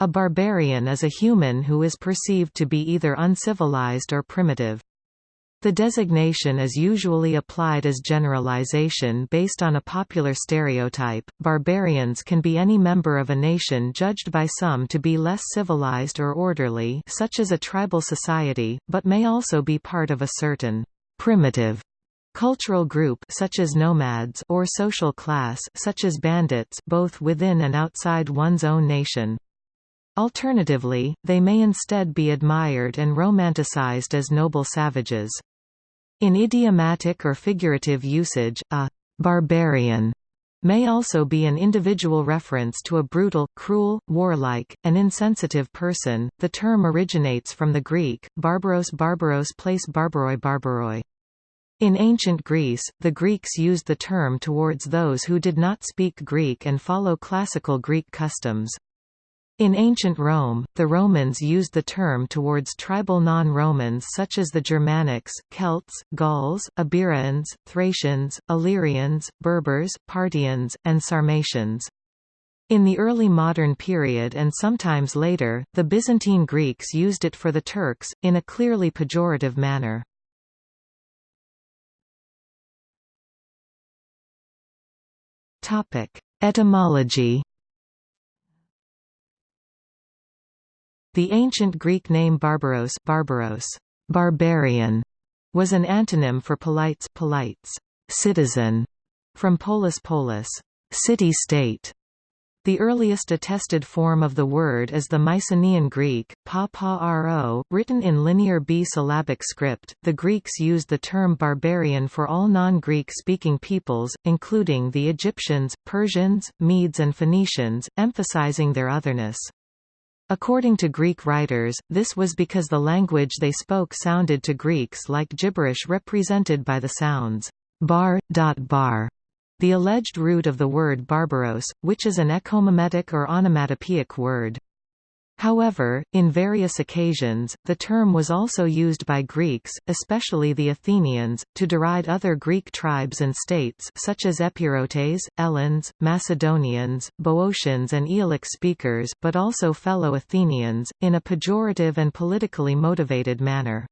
A barbarian is a human who is perceived to be either uncivilized or primitive. The designation is usually applied as generalization based on a popular stereotype. Barbarians can be any member of a nation judged by some to be less civilized or orderly, such as a tribal society, but may also be part of a certain primitive cultural group such as nomads or social class such as bandits both within and outside one's own nation. Alternatively, they may instead be admired and romanticized as noble savages. In idiomatic or figurative usage, a «barbarian» may also be an individual reference to a brutal, cruel, warlike, and insensitive person. The term originates from the Greek, barbaros barbaros place barbaroi barbaroi. In ancient Greece, the Greeks used the term towards those who did not speak Greek and follow classical Greek customs. In ancient Rome, the Romans used the term towards tribal non-Romans such as the Germanics, Celts, Gauls, Iberians, Thracians, Illyrians, Berbers, Parthians, and Sarmatians. In the early modern period and sometimes later, the Byzantine Greeks used it for the Turks, in a clearly pejorative manner. Etymology The ancient Greek name Barbaros, Barbaros barbarian, was an antonym for polites, polites citizen, from polis polis city-state. The earliest attested form of the word is the Mycenaean Greek, pa pa ro, written in linear B-syllabic script. The Greeks used the term barbarian for all non-Greek speaking peoples, including the Egyptians, Persians, Medes and Phoenicians, emphasizing their otherness. According to Greek writers, this was because the language they spoke sounded to Greeks like gibberish represented by the sounds bar, dot bar, the alleged root of the word barbaros, which is an echomimetic or onomatopoeic word. However, in various occasions, the term was also used by Greeks, especially the Athenians, to deride other Greek tribes and states such as Epirotes, Eleans, Macedonians, Boeotians and Aeolic speakers but also fellow Athenians, in a pejorative and politically motivated manner.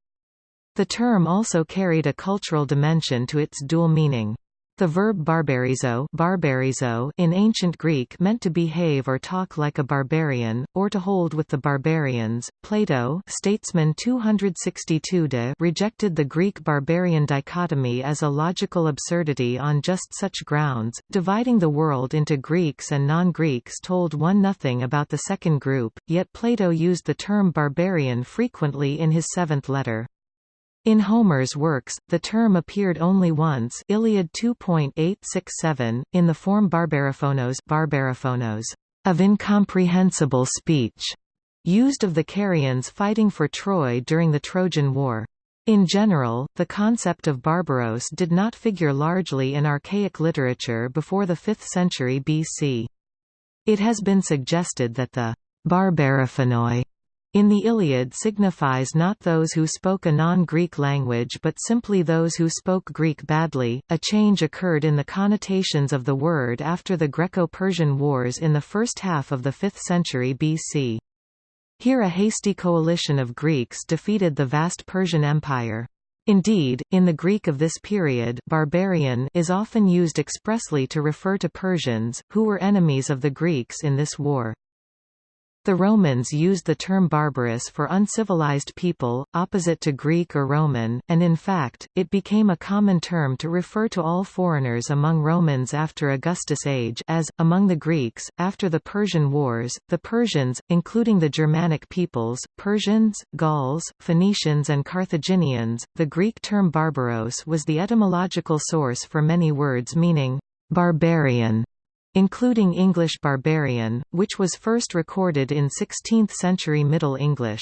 The term also carried a cultural dimension to its dual meaning. The verb barbarizo, barbarizo in ancient Greek meant to behave or talk like a barbarian, or to hold with the barbarians. Plato Statesman 262 de rejected the Greek-barbarian dichotomy as a logical absurdity on just such grounds, dividing the world into Greeks and non-Greeks told one nothing about the second group, yet Plato used the term barbarian frequently in his seventh letter. In Homer's works, the term appeared only once Iliad 2.867, in the form barbaraphonos, barbaraphonos of incomprehensible speech, used of the Carians fighting for Troy during the Trojan War. In general, the concept of Barbaros did not figure largely in archaic literature before the 5th century BC. It has been suggested that the Barbaraphonoi in the Iliad signifies not those who spoke a non-Greek language but simply those who spoke Greek badly. A change occurred in the connotations of the word after the Greco-Persian Wars in the first half of the 5th century BC. Here a hasty coalition of Greeks defeated the vast Persian Empire. Indeed, in the Greek of this period barbarian is often used expressly to refer to Persians, who were enemies of the Greeks in this war. The Romans used the term barbarous for uncivilized people, opposite to Greek or Roman, and in fact, it became a common term to refer to all foreigners among Romans after Augustus' age as, among the Greeks, after the Persian Wars, the Persians, including the Germanic peoples, Persians, Gauls, Phoenicians and Carthaginians. The Greek term barbaros was the etymological source for many words meaning barbarian including English barbarian, which was first recorded in 16th-century Middle English.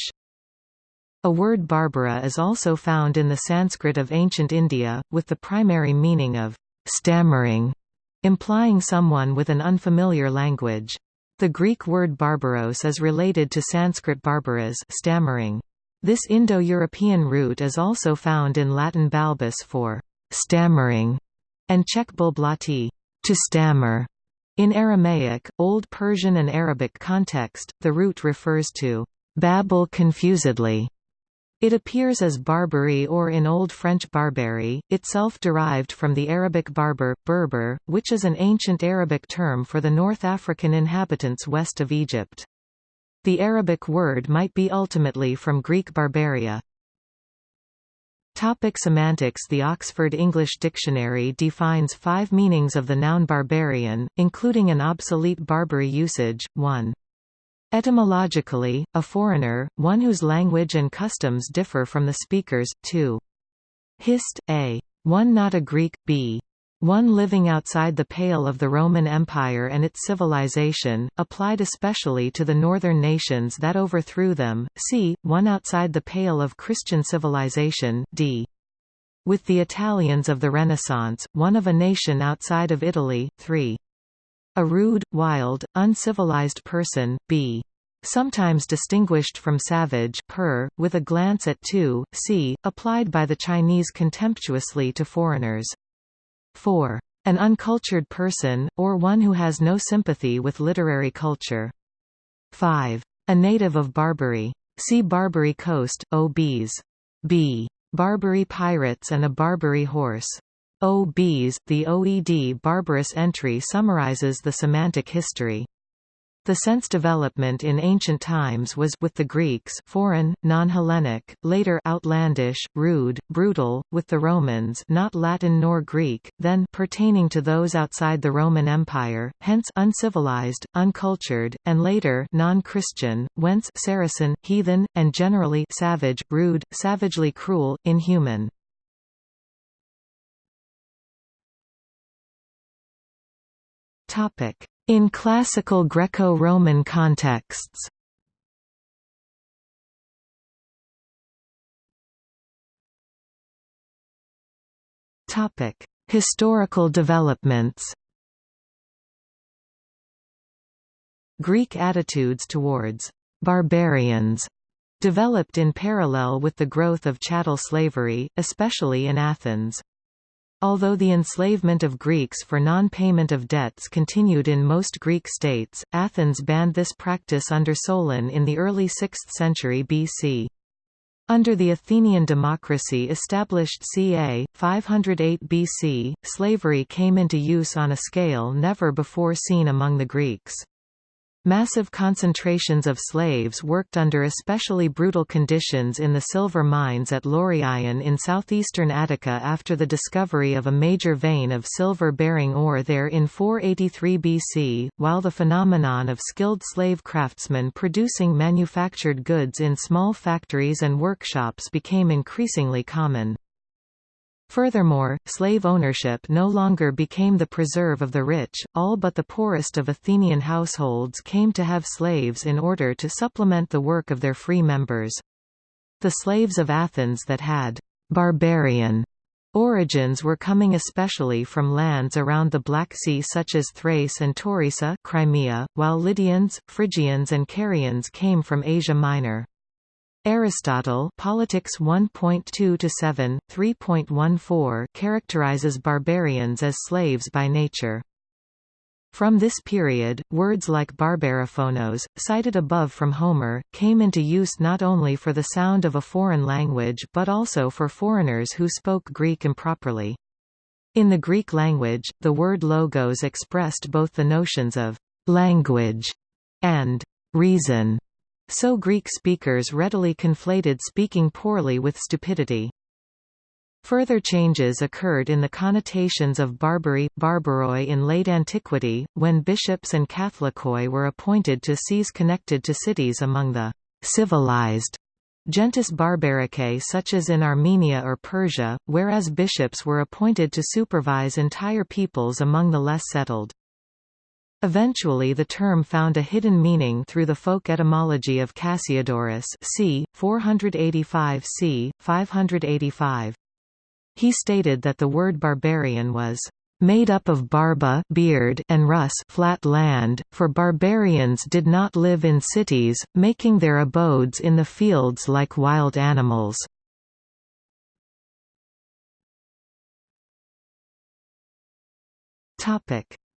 A word Barbara is also found in the Sanskrit of ancient India, with the primary meaning of stammering, implying someone with an unfamiliar language. The Greek word barbaros is related to Sanskrit barbaras stammering. This Indo-European root is also found in Latin balbus for stammering, and Czech bulblati to stammer. In Aramaic, Old Persian and Arabic context, the root refers to babble confusedly. It appears as Barbary or in Old French Barbary, itself derived from the Arabic barber, Berber, which is an ancient Arabic term for the North African inhabitants west of Egypt. The Arabic word might be ultimately from Greek barbaria. Topic semantics The Oxford English Dictionary defines five meanings of the noun barbarian, including an obsolete Barbary usage, 1. Etymologically, a foreigner, one whose language and customs differ from the speaker's, 2. Hist, a. One not a Greek, b. One living outside the pale of the Roman Empire and its civilization, applied especially to the northern nations that overthrew them, c. One outside the pale of Christian civilization d. With the Italians of the Renaissance, one of a nation outside of Italy, 3. A rude, wild, uncivilized person, b sometimes distinguished from savage per, with a glance at 2, c, applied by the Chinese contemptuously to foreigners. 4. An uncultured person, or one who has no sympathy with literary culture. 5. A native of Barbary. See Barbary Coast, O.B.s. B. Barbary pirates and a Barbary horse. O.B.s. The OED barbarous entry summarizes the semantic history. The sense development in ancient times was with the Greeks foreign, non-Hellenic, later outlandish, rude, brutal, with the Romans not Latin nor Greek, then pertaining to those outside the Roman Empire, hence uncivilized, uncultured, and later non-Christian, whence Saracen, heathen, and generally savage, rude, savagely cruel, inhuman. Topic in classical Greco-Roman contexts Historical developments Greek attitudes towards «barbarians» developed in parallel with the growth of chattel slavery, especially in Athens. Although the enslavement of Greeks for non-payment of debts continued in most Greek states, Athens banned this practice under Solon in the early 6th century BC. Under the Athenian democracy established ca. 508 BC, slavery came into use on a scale never before seen among the Greeks. Massive concentrations of slaves worked under especially brutal conditions in the silver mines at Laurion in southeastern Attica after the discovery of a major vein of silver-bearing ore there in 483 BC, while the phenomenon of skilled slave craftsmen producing manufactured goods in small factories and workshops became increasingly common. Furthermore, slave ownership no longer became the preserve of the rich, all but the poorest of Athenian households came to have slaves in order to supplement the work of their free members. The slaves of Athens that had «barbarian» origins were coming especially from lands around the Black Sea such as Thrace and Taurisa Crimea, while Lydians, Phrygians and Carians came from Asia Minor. Aristotle Politics 1.2-7, 3.14 characterizes barbarians as slaves by nature. From this period, words like barbariphonos, cited above from Homer, came into use not only for the sound of a foreign language but also for foreigners who spoke Greek improperly. In the Greek language, the word logos expressed both the notions of «language» and «reason» So Greek speakers readily conflated speaking poorly with stupidity. Further changes occurred in the connotations of Barbary, Barbaroi in late antiquity, when bishops and Catholicoi were appointed to sees connected to cities among the civilized Gentes barbaricae such as in Armenia or Persia, whereas bishops were appointed to supervise entire peoples among the less settled. Eventually the term found a hidden meaning through the folk etymology of Cassiodorus c. 485 c. 585. He stated that the word barbarian was made up of barba beard and rus flat land, for barbarians did not live in cities, making their abodes in the fields like wild animals.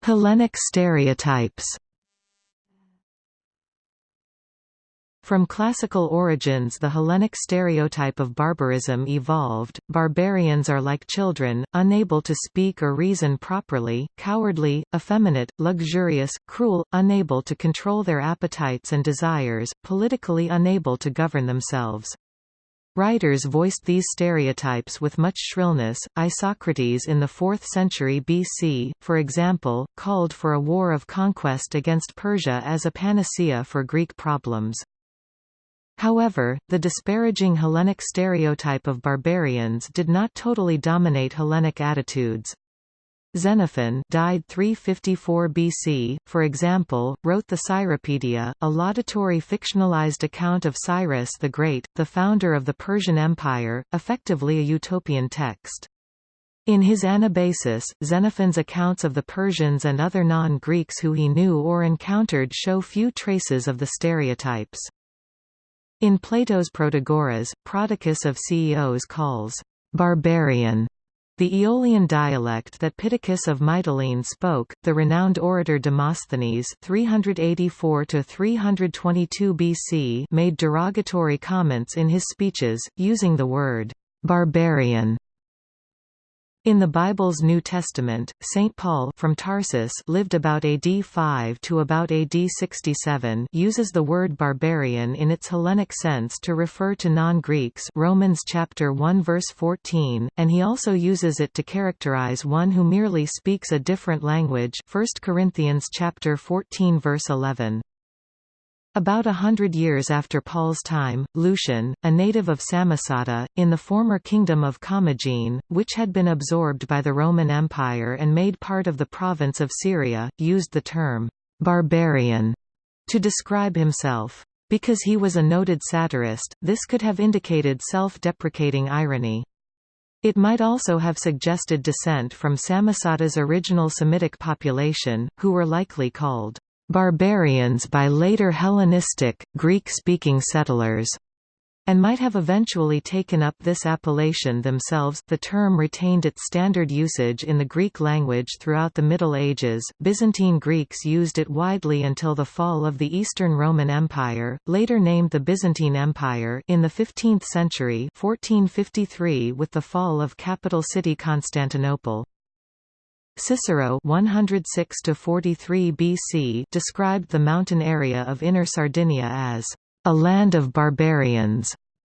Hellenic stereotypes From classical origins the Hellenic stereotype of barbarism evolved, barbarians are like children, unable to speak or reason properly, cowardly, effeminate, luxurious, cruel, unable to control their appetites and desires, politically unable to govern themselves. Writers voiced these stereotypes with much shrillness. Isocrates in the 4th century BC, for example, called for a war of conquest against Persia as a panacea for Greek problems. However, the disparaging Hellenic stereotype of barbarians did not totally dominate Hellenic attitudes. Xenophon died 354 BC, for example, wrote the Cyropedia, a laudatory fictionalized account of Cyrus the Great, the founder of the Persian Empire, effectively a utopian text. In his Anabasis, Xenophon's accounts of the Persians and other non-Greeks who he knew or encountered show few traces of the stereotypes. In Plato's Protagoras, Prodicus of Ceos calls barbarian the Aeolian dialect that Pittacus of Mytilene spoke, the renowned orator Demosthenes 384–322 BC made derogatory comments in his speeches, using the word «barbarian» In the Bible's New Testament, St. Paul from Tarsus lived about AD 5 to about AD 67 uses the word barbarian in its Hellenic sense to refer to non-Greeks Romans chapter 1 verse 14, and he also uses it to characterize one who merely speaks a different language 1 Corinthians chapter 14 verse 11. About a hundred years after Paul's time, Lucian, a native of Samosata, in the former kingdom of Commagene, which had been absorbed by the Roman Empire and made part of the province of Syria, used the term «barbarian» to describe himself. Because he was a noted satirist, this could have indicated self-deprecating irony. It might also have suggested descent from Samosata's original Semitic population, who were likely called barbarians by later Hellenistic, Greek-speaking settlers and might have eventually taken up this appellation themselves. The term retained its standard usage in the Greek language throughout the Middle Ages. Byzantine Greeks used it widely until the fall of the Eastern Roman Empire, later named the Byzantine Empire, in the 15th century, 1453 with the fall of capital city Constantinople. Cicero (106–43 BC described the mountain area of Inner Sardinia as a land of barbarians,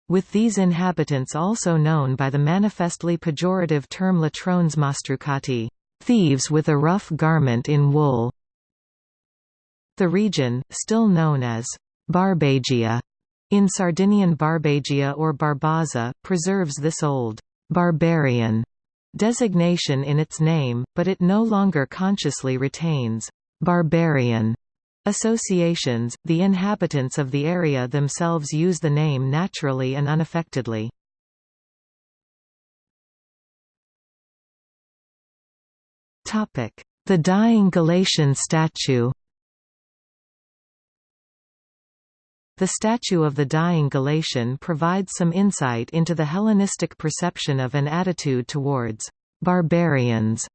with these inhabitants also known by the manifestly pejorative term latrones mastrucati, thieves with a rough garment in wool. The region, still known as Barbagia in Sardinian Barbagia or Barbaza, preserves this old barbarian designation in its name, but it no longer consciously retains barbarian associations. The inhabitants of the area themselves use the name naturally and unaffectedly. Topic: The dying Galatian statue. The statue of the dying Galatian provides some insight into the Hellenistic perception of an attitude towards barbarians.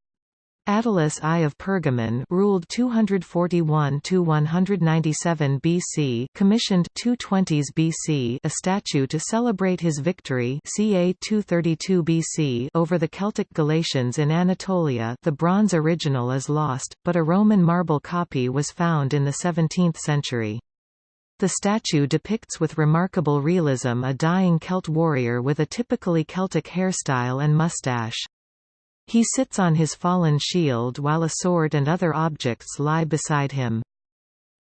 Attalus I of Pergamon ruled 241–197 BC commissioned 220s BC a statue to celebrate his victory ca 232 BC over the Celtic Galatians in Anatolia the bronze original is lost, but a Roman marble copy was found in the 17th century. The statue depicts with remarkable realism a dying Celt warrior with a typically Celtic hairstyle and mustache. He sits on his fallen shield while a sword and other objects lie beside him.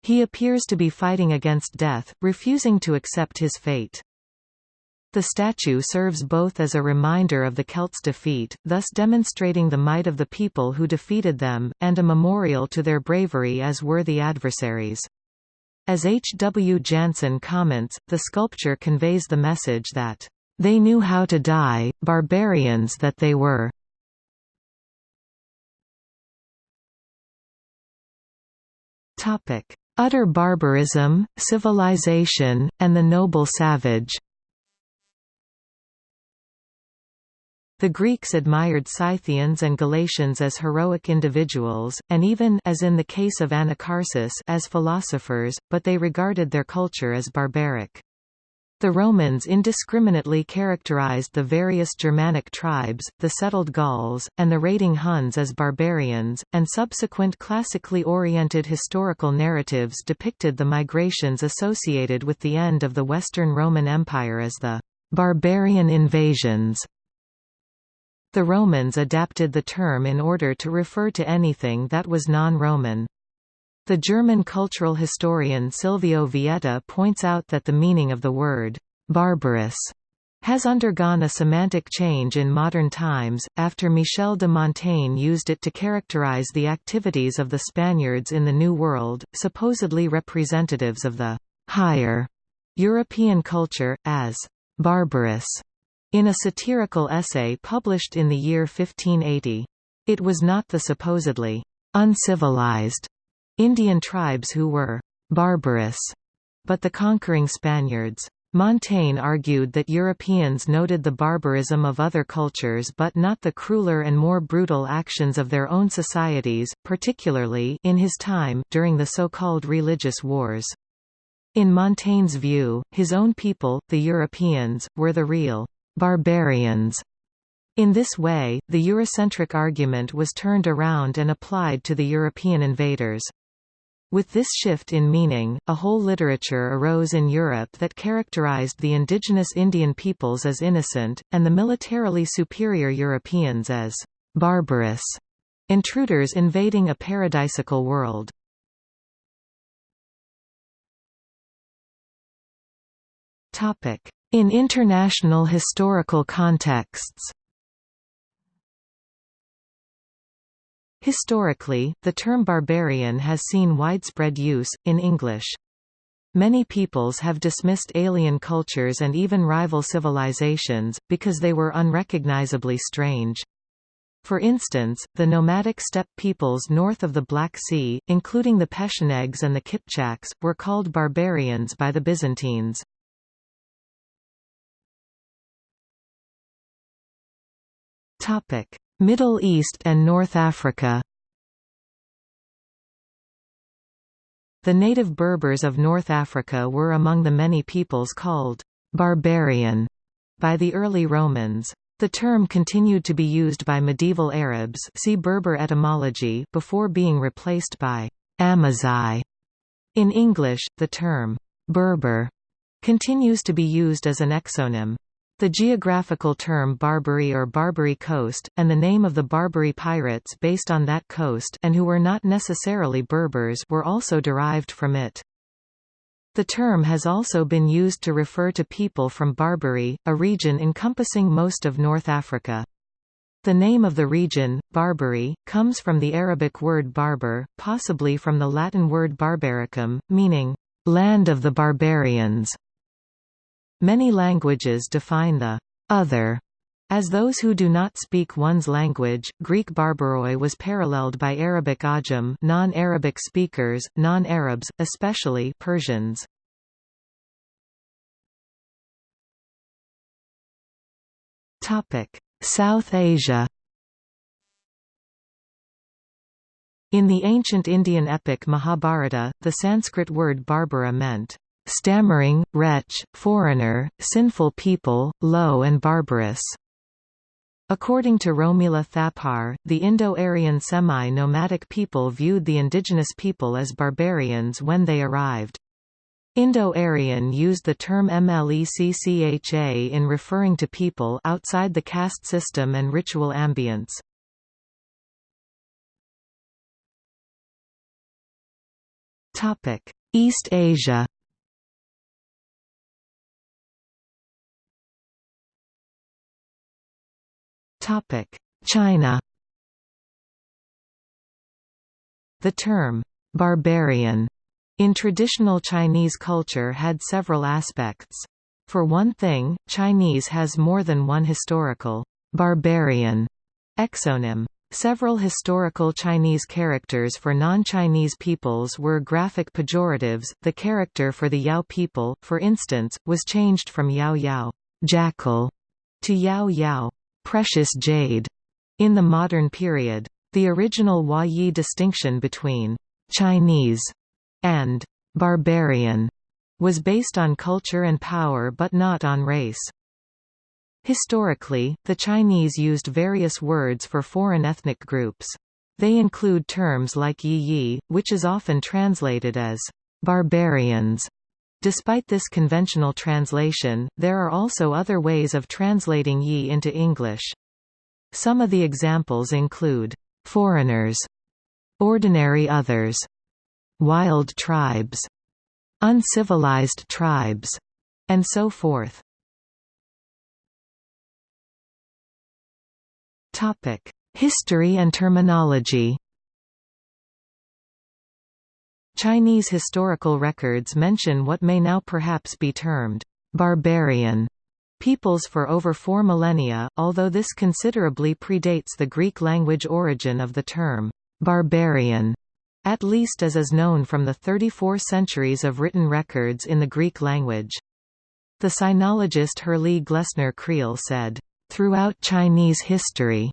He appears to be fighting against death, refusing to accept his fate. The statue serves both as a reminder of the Celts' defeat, thus demonstrating the might of the people who defeated them, and a memorial to their bravery as worthy adversaries. As H. W. Janson comments, the sculpture conveys the message that, "...they knew how to die, barbarians that they were." Utter barbarism, civilization, and the noble savage The Greeks admired Scythians and Galatians as heroic individuals, and even as in the case of Anacharsis as philosophers, but they regarded their culture as barbaric. The Romans indiscriminately characterized the various Germanic tribes, the settled Gauls, and the raiding Huns as barbarians, and subsequent classically oriented historical narratives depicted the migrations associated with the end of the Western Roman Empire as the barbarian invasions. The Romans adapted the term in order to refer to anything that was non-Roman. The German cultural historian Silvio Vietta points out that the meaning of the word «barbarous» has undergone a semantic change in modern times, after Michel de Montaigne used it to characterize the activities of the Spaniards in the New World, supposedly representatives of the «higher» European culture, as «barbarous» in a satirical essay published in the year 1580. It was not the supposedly uncivilized Indian tribes who were barbarous, but the conquering Spaniards. Montaigne argued that Europeans noted the barbarism of other cultures but not the crueler and more brutal actions of their own societies, particularly in his time during the so-called religious wars. In Montaigne's view, his own people, the Europeans, were the real barbarians. In this way, the Eurocentric argument was turned around and applied to the European invaders. With this shift in meaning, a whole literature arose in Europe that characterized the indigenous Indian peoples as innocent, and the militarily superior Europeans as barbarous intruders invading a paradisical world. In international historical contexts Historically, the term barbarian has seen widespread use, in English. Many peoples have dismissed alien cultures and even rival civilizations, because they were unrecognizably strange. For instance, the nomadic steppe peoples north of the Black Sea, including the Pechenegs and the Kipchaks, were called barbarians by the Byzantines. Middle East and North Africa The native Berbers of North Africa were among the many peoples called «barbarian» by the early Romans. The term continued to be used by medieval Arabs see Berber etymology before being replaced by «Amazigh». In English, the term «Berber» continues to be used as an exonym. The geographical term Barbary or Barbary Coast, and the name of the Barbary pirates based on that coast and who were not necessarily Berbers were also derived from it. The term has also been used to refer to people from Barbary, a region encompassing most of North Africa. The name of the region, Barbary, comes from the Arabic word barbar, possibly from the Latin word barbaricum, meaning, land of the barbarians. Many languages define the other as those who do not speak one's language, Greek barbaroi was paralleled by Arabic ajam non-Arabic speakers, non-Arabs, especially Persians. South Asia In the ancient Indian epic Mahabharata, the Sanskrit word Barbara meant stammering, wretch, foreigner, sinful people, low and barbarous. According to Romila Thapar, the Indo-Aryan semi-nomadic people viewed the indigenous people as barbarians when they arrived. Indo-Aryan used the term mleccha in referring to people outside the caste system and ritual ambience. East Asia China The term, "'barbarian' in traditional Chinese culture had several aspects. For one thing, Chinese has more than one historical, "'barbarian' exonym. Several historical Chinese characters for non-Chinese peoples were graphic pejoratives. The character for the Yao people, for instance, was changed from Yao Yao, jackal, to Yao Yao, precious jade in the modern period. The original Hua Yi distinction between Chinese and barbarian was based on culture and power but not on race. Historically, the Chinese used various words for foreign ethnic groups. They include terms like yi yi, which is often translated as barbarians. Despite this conventional translation, there are also other ways of translating yi into English. Some of the examples include foreigners, ordinary others, wild tribes, uncivilized tribes, and so forth. History and terminology. Chinese historical records mention what may now perhaps be termed barbarian peoples for over four millennia, although this considerably predates the Greek language origin of the term barbarian, at least as is known from the 34 centuries of written records in the Greek language. The sinologist Herrlee Glessner Creel said, Throughout Chinese history,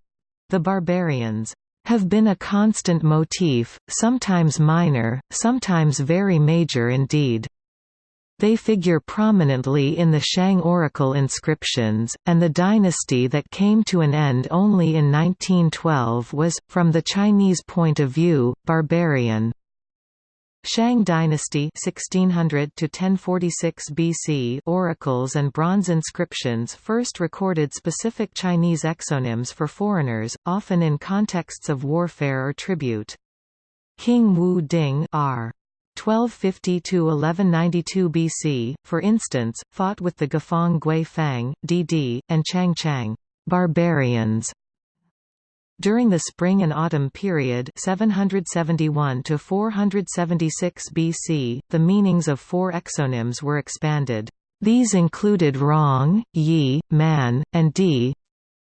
the barbarians have been a constant motif, sometimes minor, sometimes very major indeed. They figure prominently in the Shang oracle inscriptions, and the dynasty that came to an end only in 1912 was, from the Chinese point of view, barbarian. Shang dynasty 1600 to 1046 BC oracles and bronze inscriptions first recorded specific Chinese exonyms for foreigners, often in contexts of warfare or tribute. King Wu Ding R. 1250–1192 BC, for instance, fought with the Gafang Gui Fang, Didi, and Chang Chang barbarians during the spring and autumn period 771 to 476 BC, the meanings of four exonyms were expanded. These included Rong, Yi, Man, and Di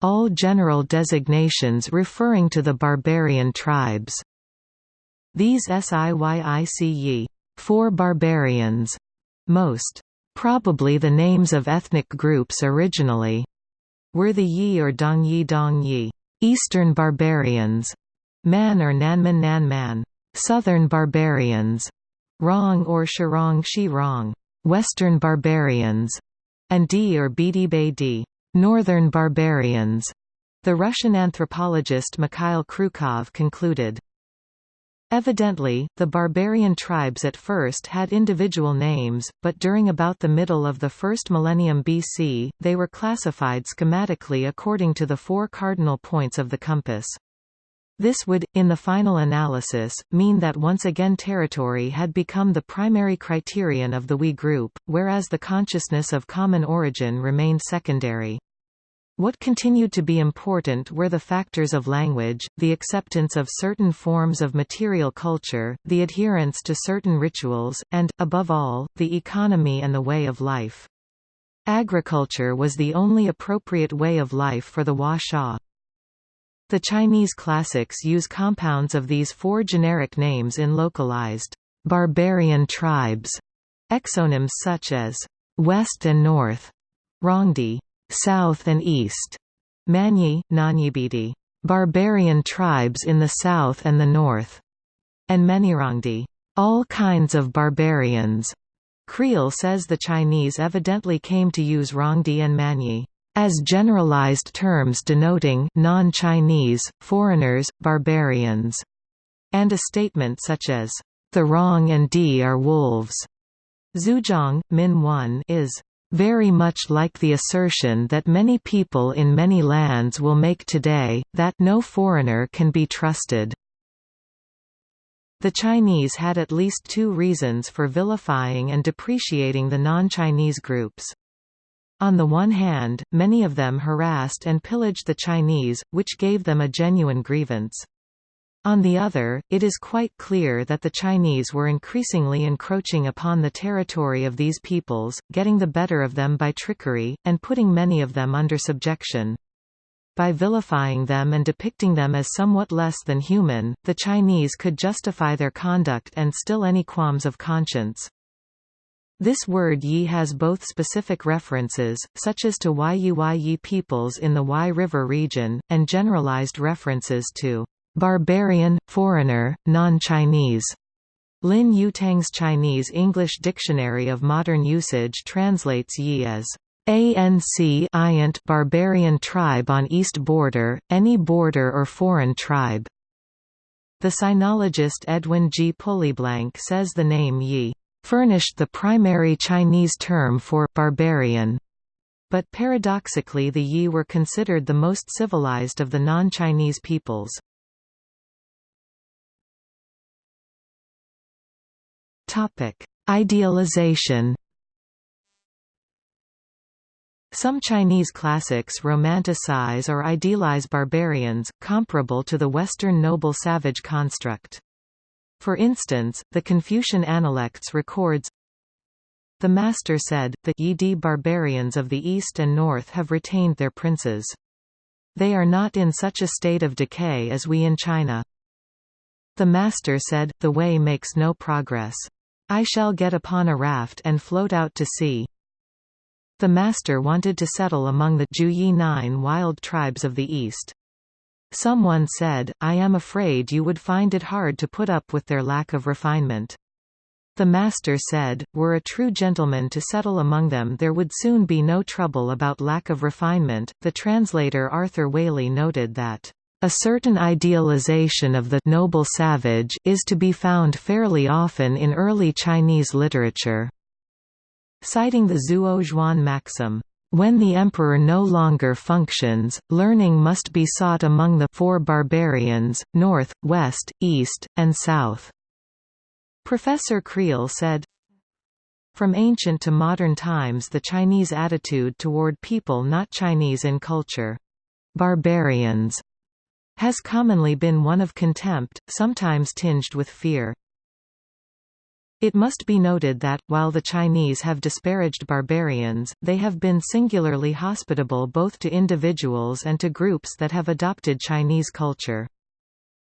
all general designations referring to the barbarian tribes. These Siyici four barbarians most probably the names of ethnic groups originally were the Yi or Dongyi Dongyi Eastern barbarians, Man or Nanman Nanman, Southern barbarians, Rong or Xirong Xirong, Western barbarians, and Di or Beidi Di, Northern barbarians. The Russian anthropologist Mikhail Kryukov concluded, Evidently, the barbarian tribes at first had individual names, but during about the middle of the first millennium BC, they were classified schematically according to the four cardinal points of the compass. This would, in the final analysis, mean that once again territory had become the primary criterion of the WE group, whereas the consciousness of common origin remained secondary. What continued to be important were the factors of language, the acceptance of certain forms of material culture, the adherence to certain rituals, and, above all, the economy and the way of life. Agriculture was the only appropriate way of life for the Hua. The Chinese classics use compounds of these four generic names in localized, barbarian tribes, exonyms such as west and north, Rongdi, south and east, Manyi, Nanyibidi, barbarian tribes in the south and the north, and Menirongdi, all kinds of barbarians. Creel says the Chinese evidently came to use Rongdi and Manyi. As generalized terms denoting non-Chinese, foreigners, barbarians, and a statement such as, the Rong and Di are wolves. Zuozhuan, Min 1 is very much like the assertion that many people in many lands will make today, that no foreigner can be trusted. The Chinese had at least two reasons for vilifying and depreciating the non-Chinese groups. On the one hand, many of them harassed and pillaged the Chinese, which gave them a genuine grievance. On the other, it is quite clear that the Chinese were increasingly encroaching upon the territory of these peoples, getting the better of them by trickery, and putting many of them under subjection. By vilifying them and depicting them as somewhat less than human, the Chinese could justify their conduct and still any qualms of conscience. This word Yi has both specific references, such as to Yi peoples in the Yi River region, and generalized references to barbarian, foreigner, non-Chinese. Lin Yutang's Chinese-English Dictionary of Modern Usage translates Yi as ANC barbarian tribe on east border, any border or foreign tribe. The sinologist Edwin G. Pulleyblank says the name Yi furnished the primary Chinese term for barbarian. But paradoxically the Yi were considered the most civilized of the non-Chinese peoples. Idealization Some Chinese classics romanticize or idealize barbarians, comparable to the Western noble savage construct. For instance, the Confucian Analects records, The master said, the Yidi barbarians of the east and north have retained their princes. They are not in such a state of decay as we in China. The master said, the way makes no progress. I shall get upon a raft and float out to sea. The master wanted to settle among the Jiuyi nine wild tribes of the east. Someone said, I am afraid you would find it hard to put up with their lack of refinement. The master said, were a true gentleman to settle among them there would soon be no trouble about lack of refinement. The translator Arthur Waley noted that, a certain idealization of the noble savage is to be found fairly often in early Chinese literature. Citing the Zuo Zhuan maxim, when the emperor no longer functions, learning must be sought among the four barbarians, north, west, east, and south. Professor Creel said, From ancient to modern times the Chinese attitude toward people not Chinese in culture—barbarians has commonly been one of contempt, sometimes tinged with fear. It must be noted that, while the Chinese have disparaged barbarians, they have been singularly hospitable both to individuals and to groups that have adopted Chinese culture.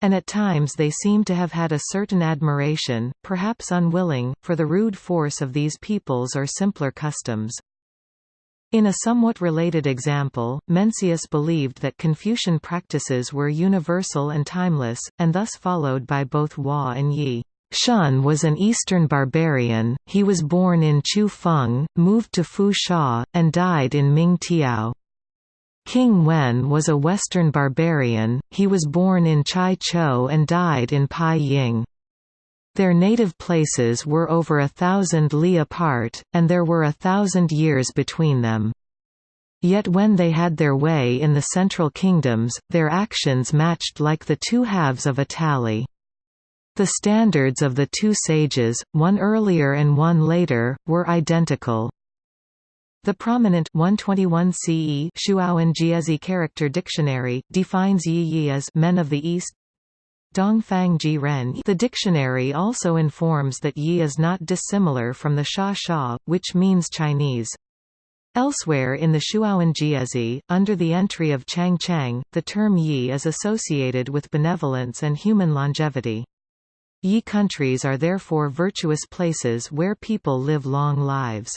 And at times they seem to have had a certain admiration, perhaps unwilling, for the rude force of these peoples or simpler customs. In a somewhat related example, Mencius believed that Confucian practices were universal and timeless, and thus followed by both Hua and Yi. Shun was an Eastern barbarian, he was born in Chu Feng, moved to Fu Sha, and died in Ming Tiao. King Wen was a Western barbarian, he was born in Chai Chou and died in Pai Ying. Their native places were over a thousand li apart, and there were a thousand years between them. Yet when they had their way in the central kingdoms, their actions matched like the two halves of a tally. The standards of the two sages, one earlier and one later, were identical. The prominent 121 CE Shuowen character dictionary defines Yi Yi as men of the East. Dongfang Ji Ren The dictionary also informs that Yi is not dissimilar from the Xia Xia, which means Chinese. Elsewhere in the Shuowen Jiezi, under the entry of Chang Chang, the term Yi is associated with benevolence and human longevity. Yi countries are therefore virtuous places where people live long lives.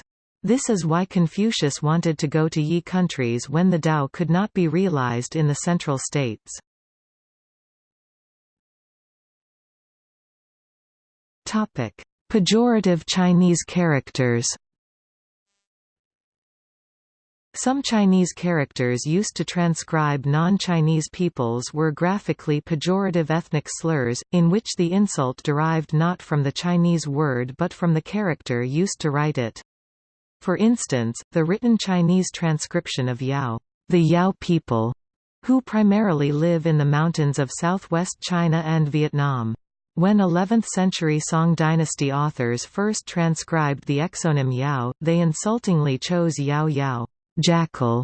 This is why Confucius wanted to go to Yi countries when the Tao could not be realized in the central states. Pejorative Chinese characters some Chinese characters used to transcribe non-Chinese peoples were graphically pejorative ethnic slurs, in which the insult derived not from the Chinese word but from the character used to write it. For instance, the written Chinese transcription of Yao, the Yao people, who primarily live in the mountains of southwest China and Vietnam. When 11th-century Song dynasty authors first transcribed the exonym Yao, they insultingly chose Yao Yao jackal,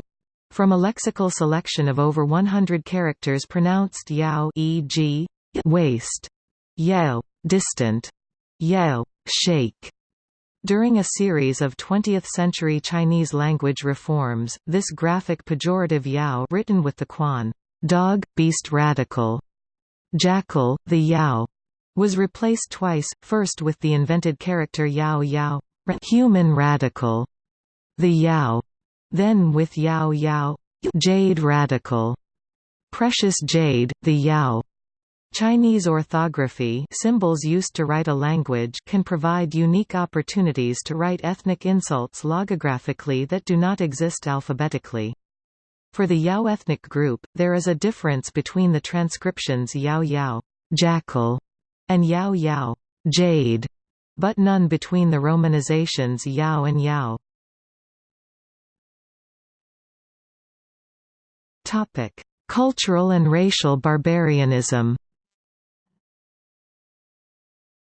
from a lexical selection of over 100 characters pronounced yao e.g. waste, yao, distant, yao, shake. During a series of 20th-century Chinese language reforms, this graphic pejorative yao written with the quan dog, beast radical, jackal, the yao, was replaced twice, first with the invented character yao yao, human radical, the Yao, then with Yao Yao, jade radical, precious jade, the Yao. Chinese orthography symbols used to write a language can provide unique opportunities to write ethnic insults logographically that do not exist alphabetically. For the Yao ethnic group, there is a difference between the transcriptions Yao Yao jackal, and Yao Yao jade, but none between the romanizations Yao and Yao. Cultural and racial barbarianism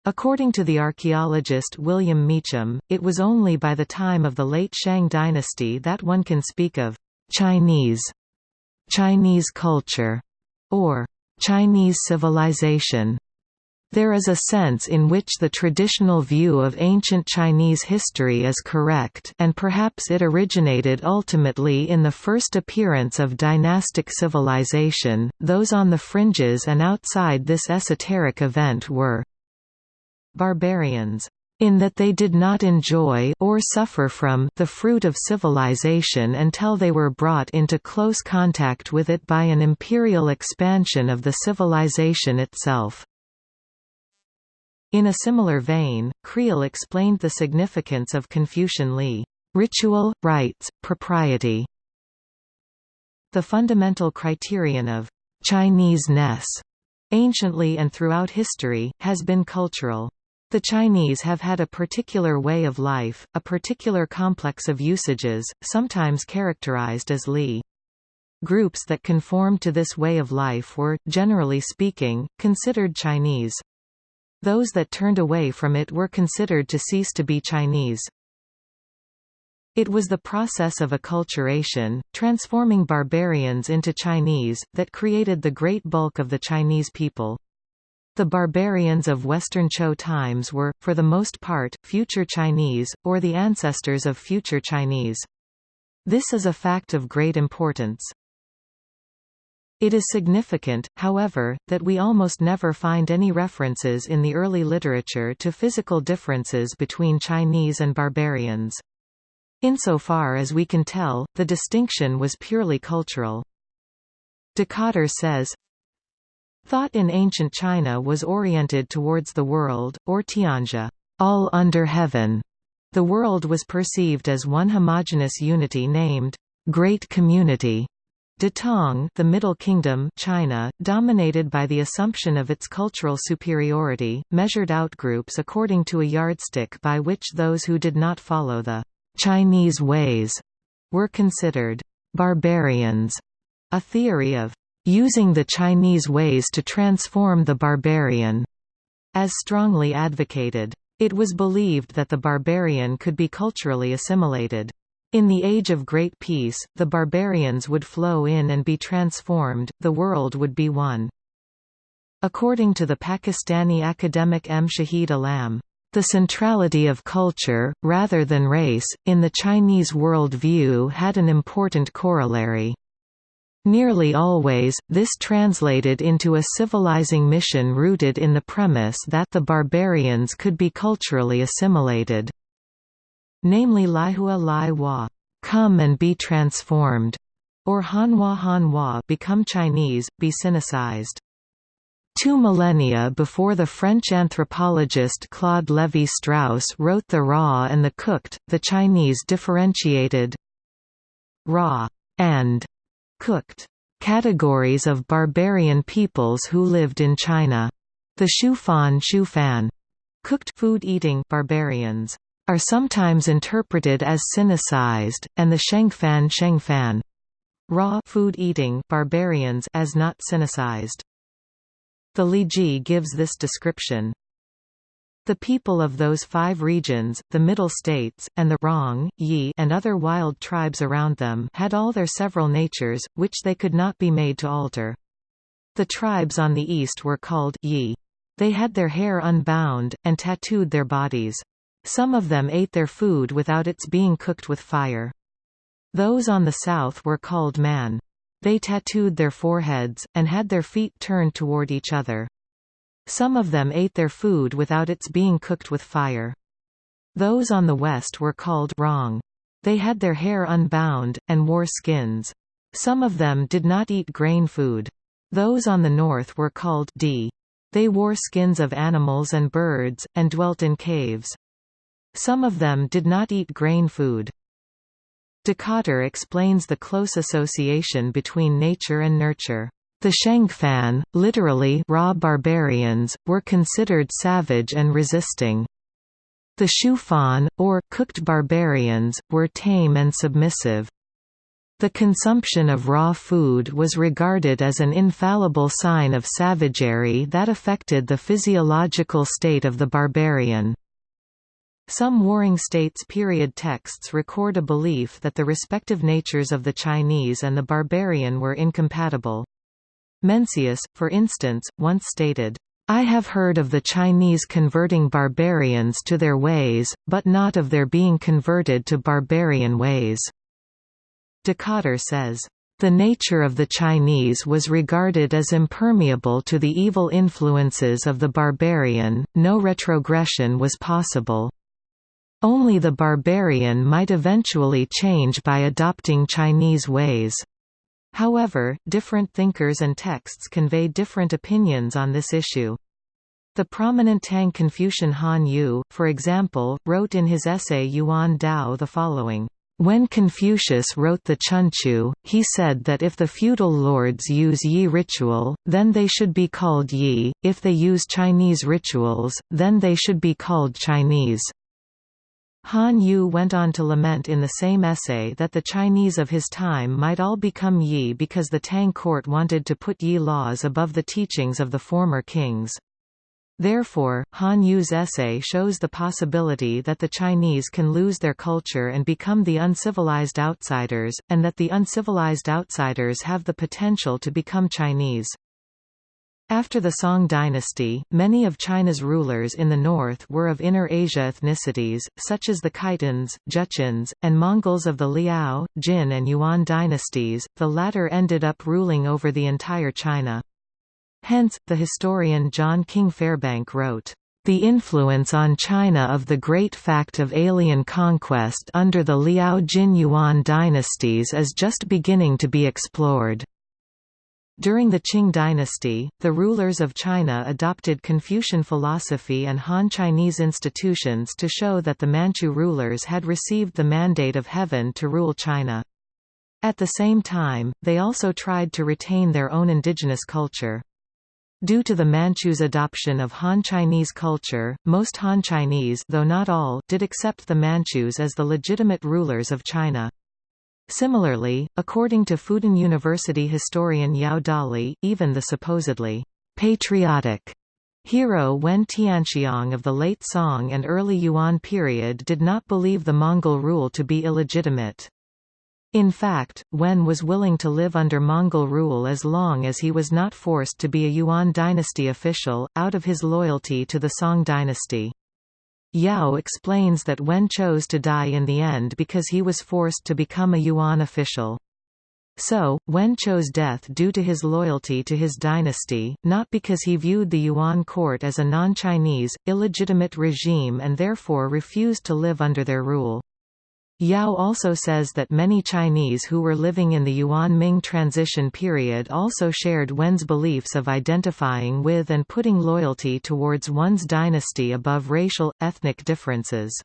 According to the archaeologist William Meacham, it was only by the time of the late Shang dynasty that one can speak of Chinese, Chinese culture, or Chinese civilization. There is a sense in which the traditional view of ancient Chinese history is correct and perhaps it originated ultimately in the first appearance of dynastic civilization. Those on the fringes and outside this esoteric event were barbarians in that they did not enjoy or suffer from the fruit of civilization until they were brought into close contact with it by an imperial expansion of the civilization itself. In a similar vein, Creel explained the significance of Confucian Li ritual, rites, propriety. The fundamental criterion of Chinese-ness, anciently and throughout history, has been cultural. The Chinese have had a particular way of life, a particular complex of usages, sometimes characterized as Li. Groups that conformed to this way of life were, generally speaking, considered Chinese. Those that turned away from it were considered to cease to be Chinese. It was the process of acculturation, transforming barbarians into Chinese, that created the great bulk of the Chinese people. The barbarians of Western Zhou times were, for the most part, future Chinese, or the ancestors of future Chinese. This is a fact of great importance. It is significant, however, that we almost never find any references in the early literature to physical differences between Chinese and barbarians. Insofar as we can tell, the distinction was purely cultural. Dikötter says, Thought in ancient China was oriented towards the world, or Tianxia, all under heaven. The world was perceived as one homogeneous unity named Great Community. De Tong the Middle Kingdom China, dominated by the assumption of its cultural superiority, measured outgroups according to a yardstick by which those who did not follow the Chinese ways were considered barbarians, a theory of using the Chinese ways to transform the barbarian, as strongly advocated. It was believed that the barbarian could be culturally assimilated. In the Age of Great Peace, the barbarians would flow in and be transformed, the world would be one. According to the Pakistani academic M. Shahid Alam, the centrality of culture, rather than race, in the Chinese world view had an important corollary. Nearly always, this translated into a civilizing mission rooted in the premise that the barbarians could be culturally assimilated. Namely Laihua Lai Hua, come and be transformed, or Hanhua Hanhua become Chinese, be sinicized. Two millennia before the French anthropologist Claude Lévi-Strauss wrote The Raw and the Cooked, the Chinese differentiated raw and cooked categories of barbarian peoples who lived in China. The Shufan Shufan cooked food-eating barbarians are sometimes interpreted as sinicized, and the Shengfan Shengfan raw food-eating barbarians as not sinicized. The Li Ji gives this description. The people of those five regions, the Middle States, and the Rong, Yi and other wild tribes around them had all their several natures, which they could not be made to alter. The tribes on the east were called Yi. They had their hair unbound, and tattooed their bodies. Some of them ate their food without its being cooked with fire. Those on the south were called Man. They tattooed their foreheads, and had their feet turned toward each other. Some of them ate their food without its being cooked with fire. Those on the west were called Rong. They had their hair unbound, and wore skins. Some of them did not eat grain food. Those on the north were called Di. They wore skins of animals and birds, and dwelt in caves. Some of them did not eat grain food. Dikötter explains the close association between nature and nurture. The Shengfan, literally raw barbarians, were considered savage and resisting. The Shufan, or cooked barbarians, were tame and submissive. The consumption of raw food was regarded as an infallible sign of savagery that affected the physiological state of the barbarian. Some Warring States period texts record a belief that the respective natures of the Chinese and the barbarian were incompatible. Mencius, for instance, once stated, I have heard of the Chinese converting barbarians to their ways, but not of their being converted to barbarian ways. Dikötter says, the nature of the Chinese was regarded as impermeable to the evil influences of the barbarian, no retrogression was possible. Only the barbarian might eventually change by adopting Chinese ways. However, different thinkers and texts convey different opinions on this issue. The prominent Tang Confucian Han Yu, for example, wrote in his essay Yuan Dao the following. When Confucius wrote the Chunqiu, he said that if the feudal lords use Yi ritual, then they should be called Yi, if they use Chinese rituals, then they should be called Chinese. Han Yu went on to lament in the same essay that the Chinese of his time might all become Yi because the Tang court wanted to put Yi laws above the teachings of the former kings. Therefore, Han Yu's essay shows the possibility that the Chinese can lose their culture and become the uncivilized outsiders, and that the uncivilized outsiders have the potential to become Chinese. After the Song dynasty, many of China's rulers in the north were of Inner Asia ethnicities, such as the Khitans, Jurchens, and Mongols of the Liao, Jin and Yuan dynasties, the latter ended up ruling over the entire China. Hence, the historian John King Fairbank wrote, "...the influence on China of the great fact of alien conquest under the Liao Jin Yuan dynasties is just beginning to be explored." During the Qing dynasty, the rulers of China adopted Confucian philosophy and Han Chinese institutions to show that the Manchu rulers had received the mandate of heaven to rule China. At the same time, they also tried to retain their own indigenous culture. Due to the Manchus' adoption of Han Chinese culture, most Han Chinese though not all did accept the Manchus as the legitimate rulers of China. Similarly, according to Fudan University historian Yao Dali, even the supposedly patriotic hero Wen Tianxiang of the late Song and early Yuan period did not believe the Mongol rule to be illegitimate. In fact, Wen was willing to live under Mongol rule as long as he was not forced to be a Yuan dynasty official, out of his loyalty to the Song dynasty. Yao explains that Wen chose to die in the end because he was forced to become a Yuan official. So, Wen chose death due to his loyalty to his dynasty, not because he viewed the Yuan court as a non-Chinese, illegitimate regime and therefore refused to live under their rule. Yao also says that many Chinese who were living in the Yuan-Ming transition period also shared Wen's beliefs of identifying with and putting loyalty towards one's dynasty above racial, ethnic differences.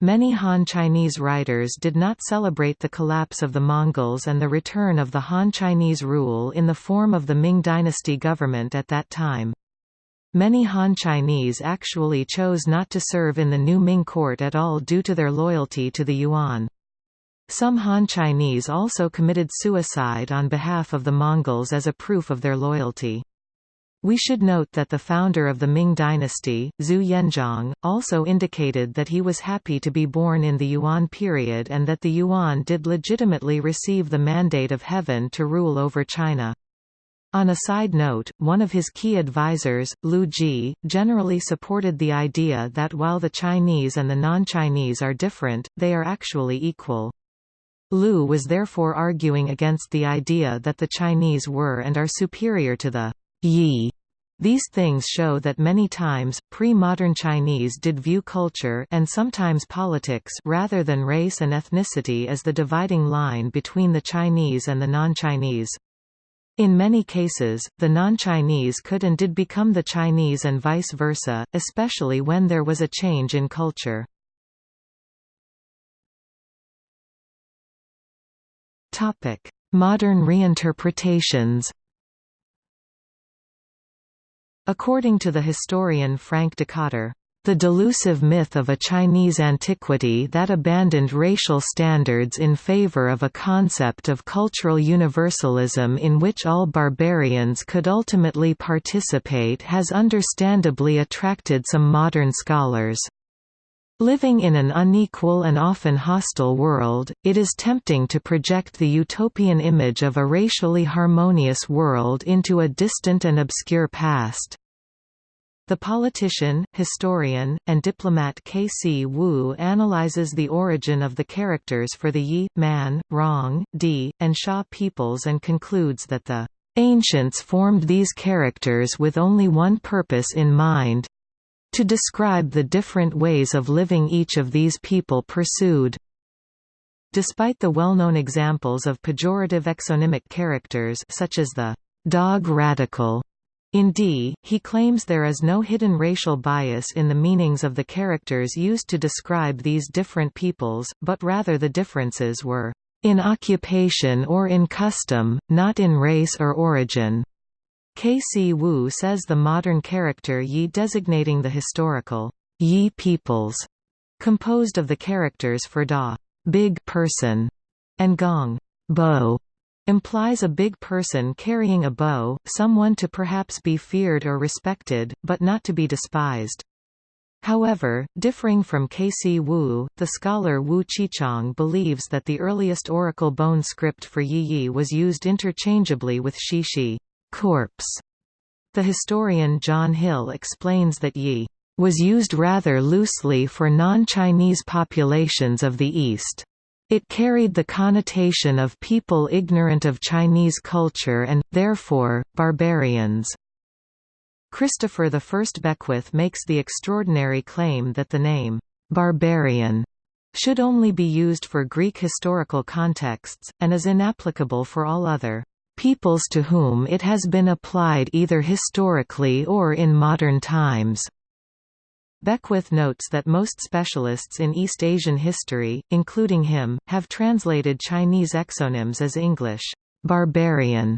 Many Han Chinese writers did not celebrate the collapse of the Mongols and the return of the Han Chinese rule in the form of the Ming dynasty government at that time. Many Han Chinese actually chose not to serve in the new Ming court at all due to their loyalty to the Yuan. Some Han Chinese also committed suicide on behalf of the Mongols as a proof of their loyalty. We should note that the founder of the Ming dynasty, Zhu Yuanzhang, also indicated that he was happy to be born in the Yuan period and that the Yuan did legitimately receive the mandate of heaven to rule over China. On a side note, one of his key advisors, Liu Ji, generally supported the idea that while the Chinese and the non-Chinese are different, they are actually equal. Lu was therefore arguing against the idea that the Chinese were and are superior to the Yi These things show that many times, pre-modern Chinese did view culture and sometimes politics rather than race and ethnicity as the dividing line between the Chinese and the non-Chinese. In many cases, the non-Chinese could and did become the Chinese and vice versa, especially when there was a change in culture. Modern reinterpretations According to the historian Frank Dikötter, the delusive myth of a Chinese antiquity that abandoned racial standards in favor of a concept of cultural universalism in which all barbarians could ultimately participate has understandably attracted some modern scholars. Living in an unequal and often hostile world, it is tempting to project the utopian image of a racially harmonious world into a distant and obscure past. The politician, historian, and diplomat K.C. Wu analyzes the origin of the characters for the Yi, Man, Rong, Di, and Xia peoples and concludes that the ancients formed these characters with only one purpose in mind to describe the different ways of living each of these people pursued. Despite the well-known examples of pejorative exonymic characters such as the dog radical in Di, he claims there is no hidden racial bias in the meanings of the characters used to describe these different peoples, but rather the differences were in occupation or in custom, not in race or origin. K.C. Wu says the modern character Yi designating the historical Yi peoples, composed of the characters for Da big person, and Gong bow, implies a big person carrying a bow, someone to perhaps be feared or respected, but not to be despised. However, differing from K.C. Wu, the scholar Wu Qichang believes that the earliest oracle bone script for Yi Yi was used interchangeably with Shishi corpse. The historian John Hill explains that Yi was used rather loosely for non-Chinese populations of the East. It carried the connotation of people ignorant of Chinese culture and, therefore, barbarians. Christopher I Beckwith makes the extraordinary claim that the name, barbarian, should only be used for Greek historical contexts, and is inapplicable for all other peoples to whom it has been applied either historically or in modern times. Beckwith notes that most specialists in East Asian history, including him, have translated Chinese exonyms as English, barbarian.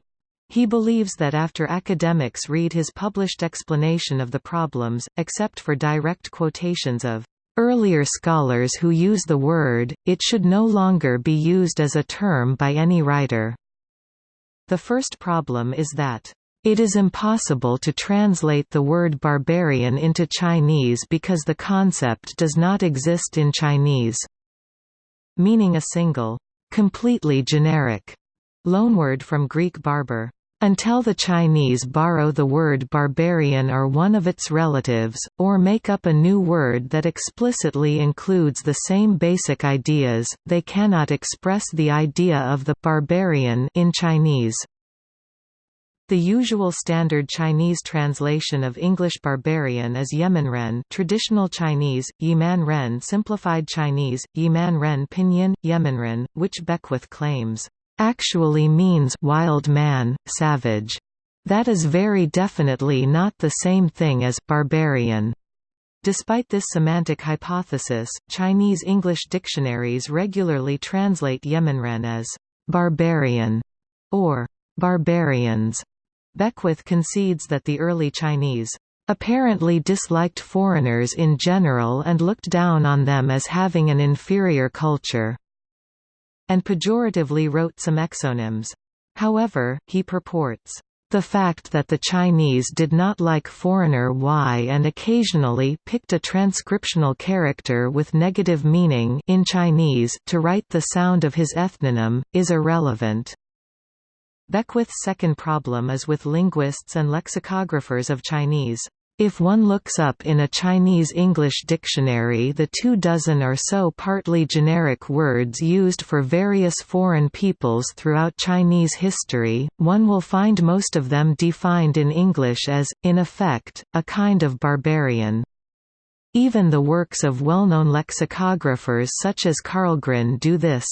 He believes that after academics read his published explanation of the problems, except for direct quotations of earlier scholars who use the word, it should no longer be used as a term by any writer. The first problem is that it is impossible to translate the word barbarian into Chinese because the concept does not exist in Chinese. Meaning a single, completely generic, loanword from Greek barbar. Until the Chinese borrow the word barbarian or one of its relatives, or make up a new word that explicitly includes the same basic ideas, they cannot express the idea of the barbarian in Chinese. The usual standard Chinese translation of English barbarian is Yemenren traditional Chinese, Yiman simplified Chinese, Yiman pinyin, Yemenren, which Beckwith claims, "...actually means wild man, savage." That is very definitely not the same thing as barbarian. Despite this semantic hypothesis, Chinese English dictionaries regularly translate Yemenren as barbarian or barbarians. Beckwith concedes that the early Chinese apparently disliked foreigners in general and looked down on them as having an inferior culture, and pejoratively wrote some exonyms. However, he purports, the fact that the Chinese did not like foreigner Y and occasionally picked a transcriptional character with negative meaning in Chinese to write the sound of his ethnonym, is irrelevant. Beckwith's second problem is with linguists and lexicographers of Chinese. If one looks up in a Chinese-English dictionary the two dozen or so partly generic words used for various foreign peoples throughout Chinese history, one will find most of them defined in English as, in effect, a kind of barbarian. Even the works of well-known lexicographers such as Karlgren do this.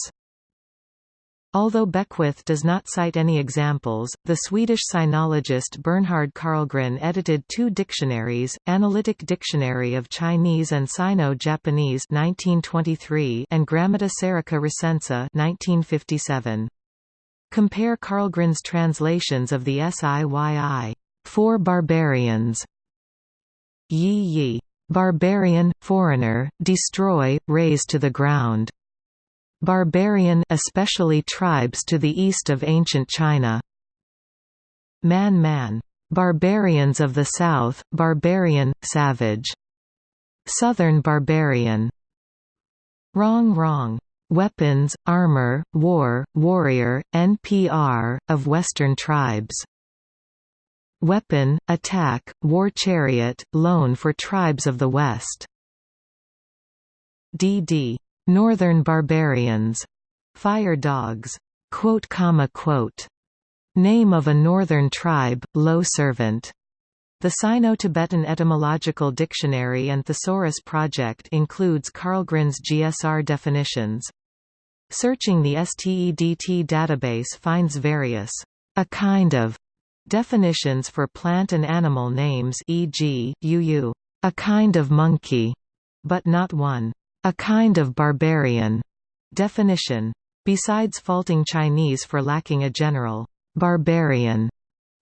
Although Beckwith does not cite any examples, the Swedish sinologist Bernhard Karlgren edited two dictionaries, Analytic Dictionary of Chinese and Sino-Japanese and Grammatica Serica Recensa 1957. Compare Karlgren's translations of the SIYI. Four barbarians. Yi Yi. Barbarian, foreigner, destroy, raze to the ground. Barbarian especially tribes to the east of ancient China. Man Man. Barbarians of the South, barbarian, savage. Southern barbarian. Rong Rong. Weapons, armor, war, warrior, NPR, of Western tribes. Weapon, attack, war chariot, loan for tribes of the West. D.D. Northern Barbarians. Fire Dogs. Quote, comma, quote. Name of a northern tribe, low servant. The Sino-Tibetan Etymological Dictionary and Thesaurus Project includes Karlgren's GSR definitions. Searching the STEDT database finds various a kind of definitions for plant and animal names e.g., uu, a kind of monkey, but not one. A kind of barbarian definition. Besides faulting Chinese for lacking a general barbarian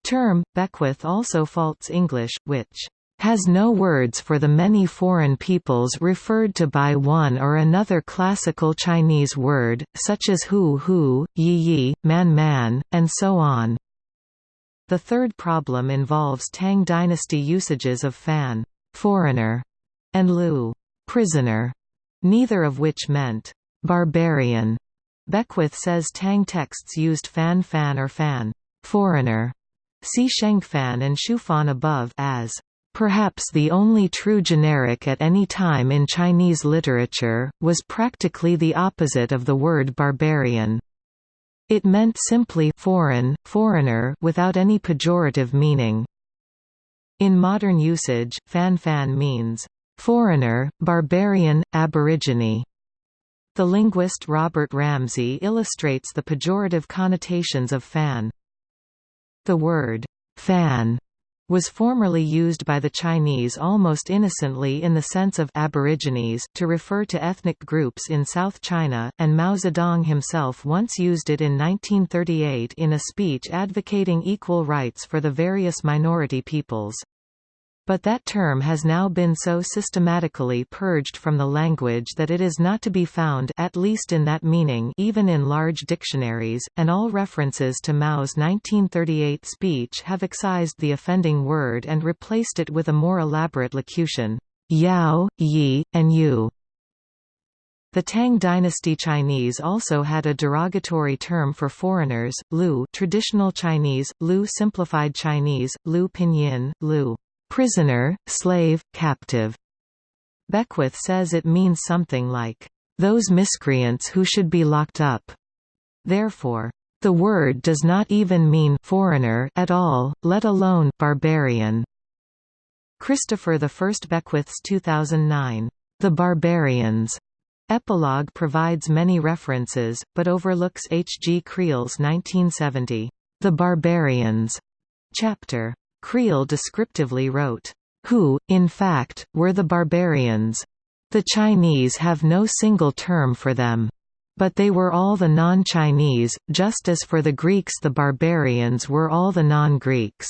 term, Beckwith also faults English, which has no words for the many foreign peoples referred to by one or another classical Chinese word, such as hu hu, yi yi, man man, and so on. The third problem involves Tang dynasty usages of fan foreigner, and lu prisoner neither of which meant barbarian. Beckwith says Tang texts used fan fan or fan foreigner. See Shengfan and Shufan above as Perhaps the only true generic at any time in Chinese literature, was practically the opposite of the word barbarian. It meant simply foreign, foreigner without any pejorative meaning. In modern usage, fan-fan means Foreigner, barbarian, aborigine. The linguist Robert Ramsey illustrates the pejorative connotations of fan. The word fan was formerly used by the Chinese almost innocently in the sense of aborigines to refer to ethnic groups in South China, and Mao Zedong himself once used it in 1938 in a speech advocating equal rights for the various minority peoples. But that term has now been so systematically purged from the language that it is not to be found at least in that meaning even in large dictionaries, and all references to Mao's 1938 speech have excised the offending word and replaced it with a more elaborate locution, Yao, Yi, and Yu. The Tang dynasty Chinese also had a derogatory term for foreigners, Lu traditional Chinese, Lu simplified Chinese, Lu pinyin, Lu prisoner, slave, captive. Beckwith says it means something like, those miscreants who should be locked up. Therefore, the word does not even mean foreigner at all, let alone barbarian. Christopher I Beckwith's 2009, The Barbarians epilogue provides many references, but overlooks H. G. Creel's 1970, The Barbarians chapter. Creel descriptively wrote, "...who, in fact, were the barbarians. The Chinese have no single term for them. But they were all the non-Chinese, just as for the Greeks the barbarians were all the non-Greeks."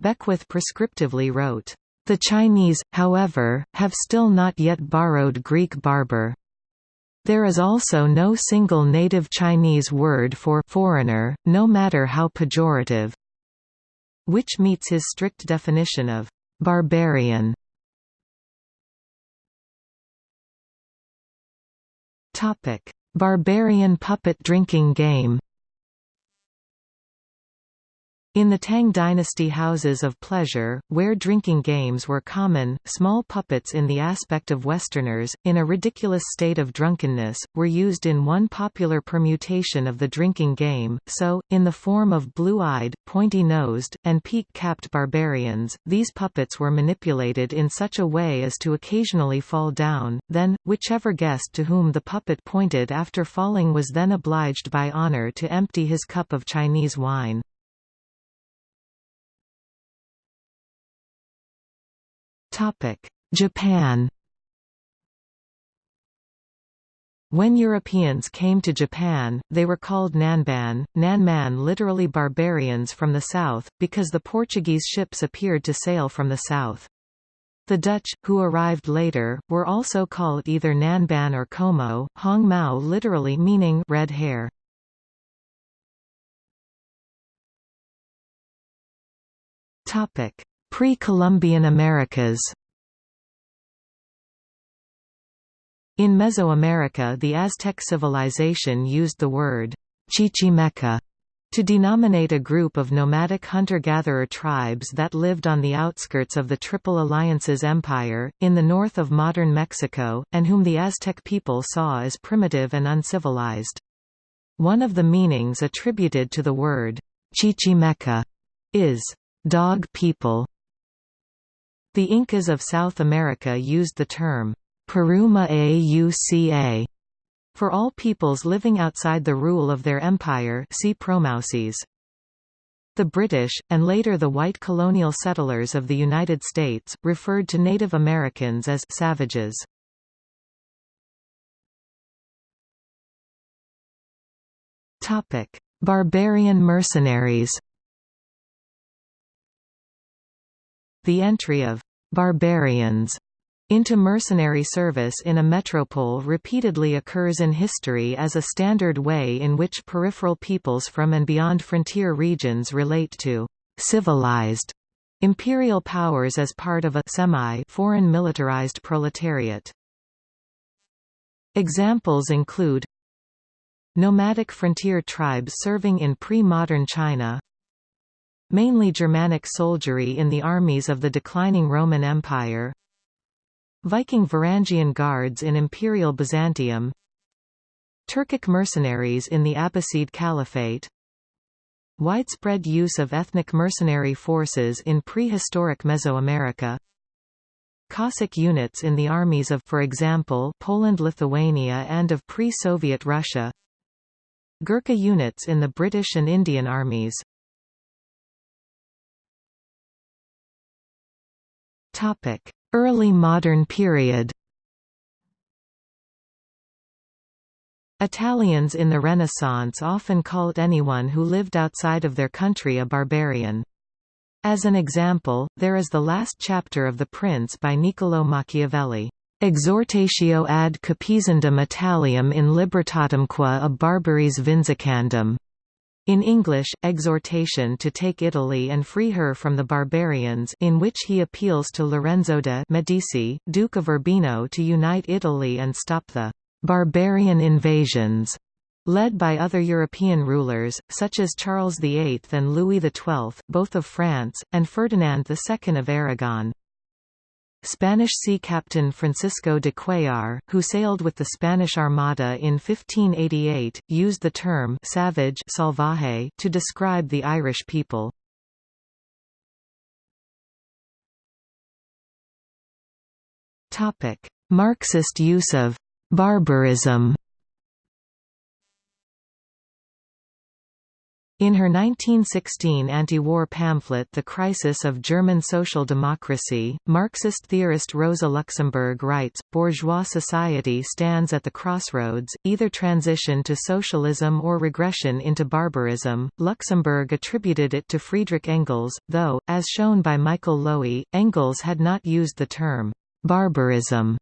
Beckwith prescriptively wrote, "...the Chinese, however, have still not yet borrowed Greek barbar. There is also no single native Chinese word for foreigner, no matter how pejorative which meets his strict definition of barbarian. Topic: Barbarian puppet drinking game. In the Tang dynasty houses of pleasure, where drinking games were common, small puppets in the aspect of Westerners, in a ridiculous state of drunkenness, were used in one popular permutation of the drinking game, so, in the form of blue-eyed, pointy-nosed, and peak-capped barbarians, these puppets were manipulated in such a way as to occasionally fall down, then, whichever guest to whom the puppet pointed after falling was then obliged by honor to empty his cup of Chinese wine. Japan When Europeans came to Japan, they were called Nanban, Nanman literally barbarians from the south, because the Portuguese ships appeared to sail from the south. The Dutch, who arrived later, were also called either Nanban or Como, Hong Mao literally meaning red hair. Pre-Columbian Americas In Mesoamerica the Aztec civilization used the word Chichimeca to denominate a group of nomadic hunter-gatherer tribes that lived on the outskirts of the Triple Alliance's empire, in the north of modern Mexico, and whom the Aztec people saw as primitive and uncivilized. One of the meanings attributed to the word Chichimeca is dog people. The Incas of South America used the term Paruma Auca for all peoples living outside the rule of their empire see Promaucaes. The British, and later the white colonial settlers of the United States, referred to Native Americans as savages. Barbarian mercenaries The entry of «barbarians» into mercenary service in a metropole repeatedly occurs in history as a standard way in which peripheral peoples from and beyond frontier regions relate to «civilized» imperial powers as part of a semi-foreign militarized proletariat. Examples include Nomadic frontier tribes serving in pre-modern China Mainly Germanic soldiery in the armies of the declining Roman Empire. Viking Varangian guards in Imperial Byzantium. Turkic mercenaries in the Abbasid Caliphate. Widespread use of ethnic mercenary forces in prehistoric Mesoamerica. Cossack units in the armies of for example, Poland-Lithuania and of pre-Soviet Russia. Gurkha units in the British and Indian armies Early modern period. Italians in the Renaissance often called anyone who lived outside of their country a barbarian. As an example, there is the last chapter of The Prince by Niccolò Machiavelli, "'Exhortatio ad Capizendum Italiam in libertatemque a barbaris vindicandum' In English, exhortation to take Italy and free her from the barbarians in which he appeals to Lorenzo de' Medici, Duke of Urbino to unite Italy and stop the «barbarian invasions» led by other European rulers, such as Charles VIII and Louis XII, both of France, and Ferdinand II of Aragon. Spanish sea captain Francisco de Cuellar, who sailed with the Spanish Armada in 1588, used the term savage salvaje to describe the Irish people. Marxist use of «barbarism» In her 1916 anti-war pamphlet The Crisis of German Social Democracy, Marxist theorist Rosa Luxemburg writes, bourgeois society stands at the crossroads, either transition to socialism or regression into barbarism. Luxemburg attributed it to Friedrich Engels, though, as shown by Michael Lowy, Engels had not used the term barbarism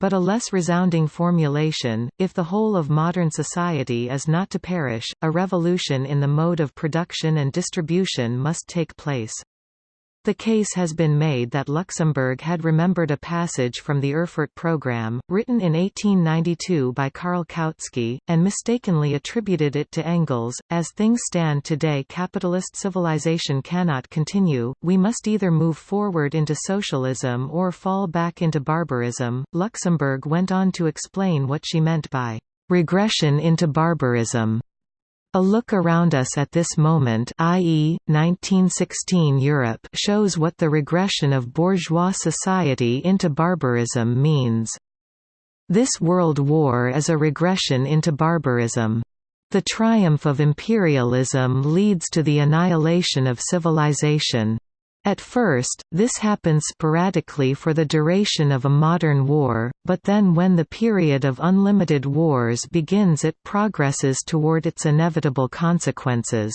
but a less resounding formulation, if the whole of modern society is not to perish, a revolution in the mode of production and distribution must take place. The case has been made that Luxemburg had remembered a passage from the Erfurt program, written in 1892 by Karl Kautsky, and mistakenly attributed it to Engels. As things stand today, capitalist civilization cannot continue, we must either move forward into socialism or fall back into barbarism. Luxemburg went on to explain what she meant by regression into barbarism. A look around us at this moment i.e., 1916 Europe shows what the regression of bourgeois society into barbarism means. This world war is a regression into barbarism. The triumph of imperialism leads to the annihilation of civilization. At first, this happens sporadically for the duration of a modern war, but then when the period of unlimited wars begins it progresses toward its inevitable consequences.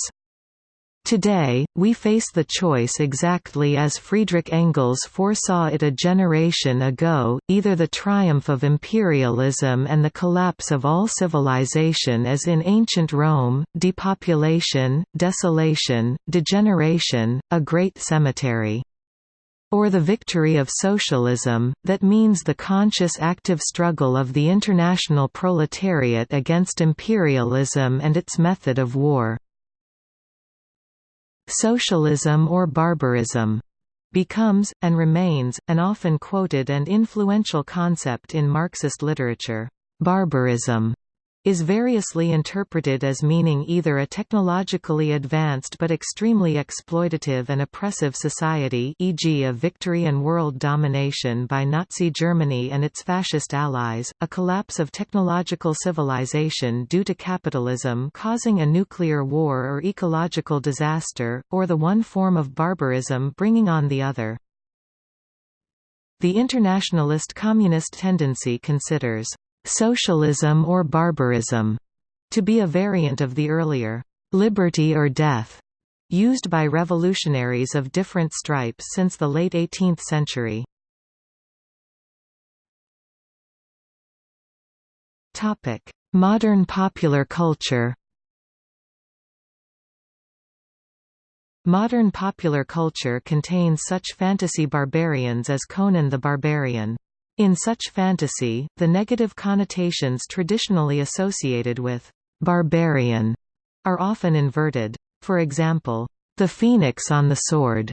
Today, we face the choice exactly as Friedrich Engels foresaw it a generation ago, either the triumph of imperialism and the collapse of all civilization as in ancient Rome, depopulation, desolation, degeneration, a great cemetery. Or the victory of socialism, that means the conscious active struggle of the international proletariat against imperialism and its method of war socialism or barbarism becomes, and remains, an often quoted and influential concept in Marxist literature. Barbarism is variously interpreted as meaning either a technologically advanced but extremely exploitative and oppressive society e.g. a victory and world domination by Nazi Germany and its fascist allies, a collapse of technological civilization due to capitalism causing a nuclear war or ecological disaster, or the one form of barbarism bringing on the other. The internationalist communist tendency considers socialism or barbarism, to be a variant of the earlier liberty or death used by revolutionaries of different stripes since the late 18th century. Topic: Modern popular culture. Modern popular culture contains such fantasy barbarians as Conan the Barbarian. In such fantasy, the negative connotations traditionally associated with «barbarian» are often inverted. For example, The Phoenix on the Sword,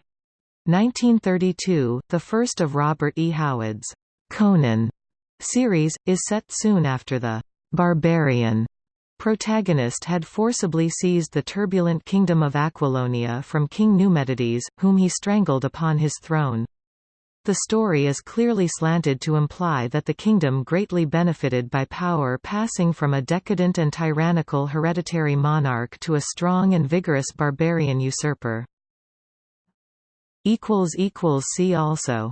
1932, the first of Robert E. Howard's Conan series, is set soon after the «barbarian» protagonist had forcibly seized the turbulent kingdom of Aquilonia from King Numedides, whom he strangled upon his throne. The story is clearly slanted to imply that the kingdom greatly benefited by power passing from a decadent and tyrannical hereditary monarch to a strong and vigorous barbarian usurper. See also